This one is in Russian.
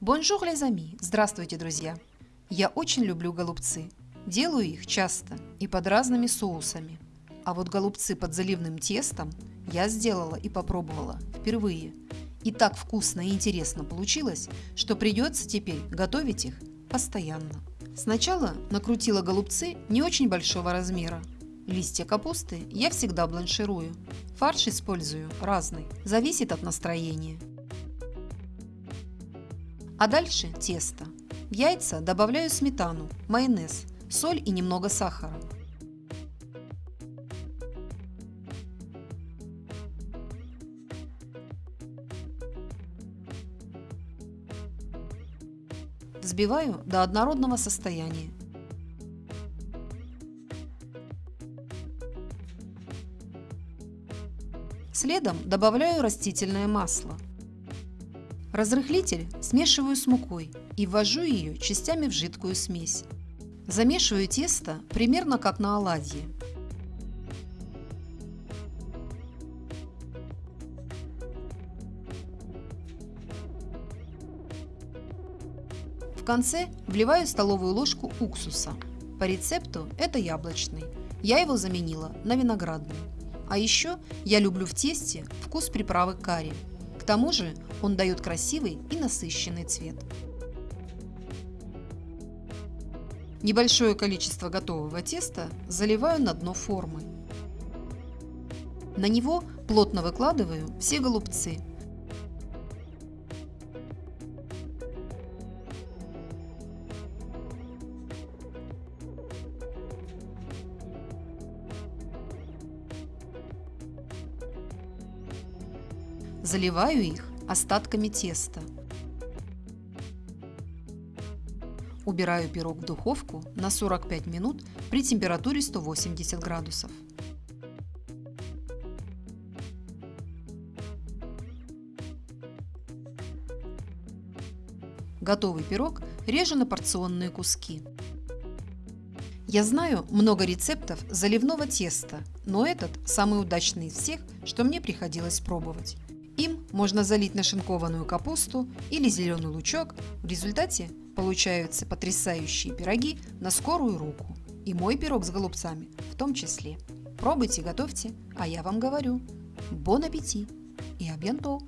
Bonjour, les amis! Здравствуйте, друзья! Я очень люблю голубцы. Делаю их часто и под разными соусами. А вот голубцы под заливным тестом я сделала и попробовала впервые. И так вкусно и интересно получилось, что придется теперь готовить их постоянно. Сначала накрутила голубцы не очень большого размера. Листья капусты я всегда бланширую. Фарш использую разный, зависит от настроения. А дальше тесто. В яйца добавляю сметану, майонез, соль и немного сахара. Взбиваю до однородного состояния. Следом добавляю растительное масло. Разрыхлитель смешиваю с мукой и ввожу ее частями в жидкую смесь. Замешиваю тесто примерно как на оладьи. В конце вливаю столовую ложку уксуса. По рецепту это яблочный. Я его заменила на виноградный. А еще я люблю в тесте вкус приправы карри. Тому же он дает красивый и насыщенный цвет. Небольшое количество готового теста заливаю на дно формы. На него плотно выкладываю все голубцы. Заливаю их остатками теста. Убираю пирог в духовку на 45 минут при температуре 180 градусов. Готовый пирог режу на порционные куски. Я знаю много рецептов заливного теста, но этот самый удачный из всех, что мне приходилось пробовать. Можно залить нашинкованную капусту или зеленый лучок. В результате получаются потрясающие пироги на скорую руку. И мой пирог с голубцами в том числе. Пробуйте, готовьте, а я вам говорю. Бон аппетит и абьянто!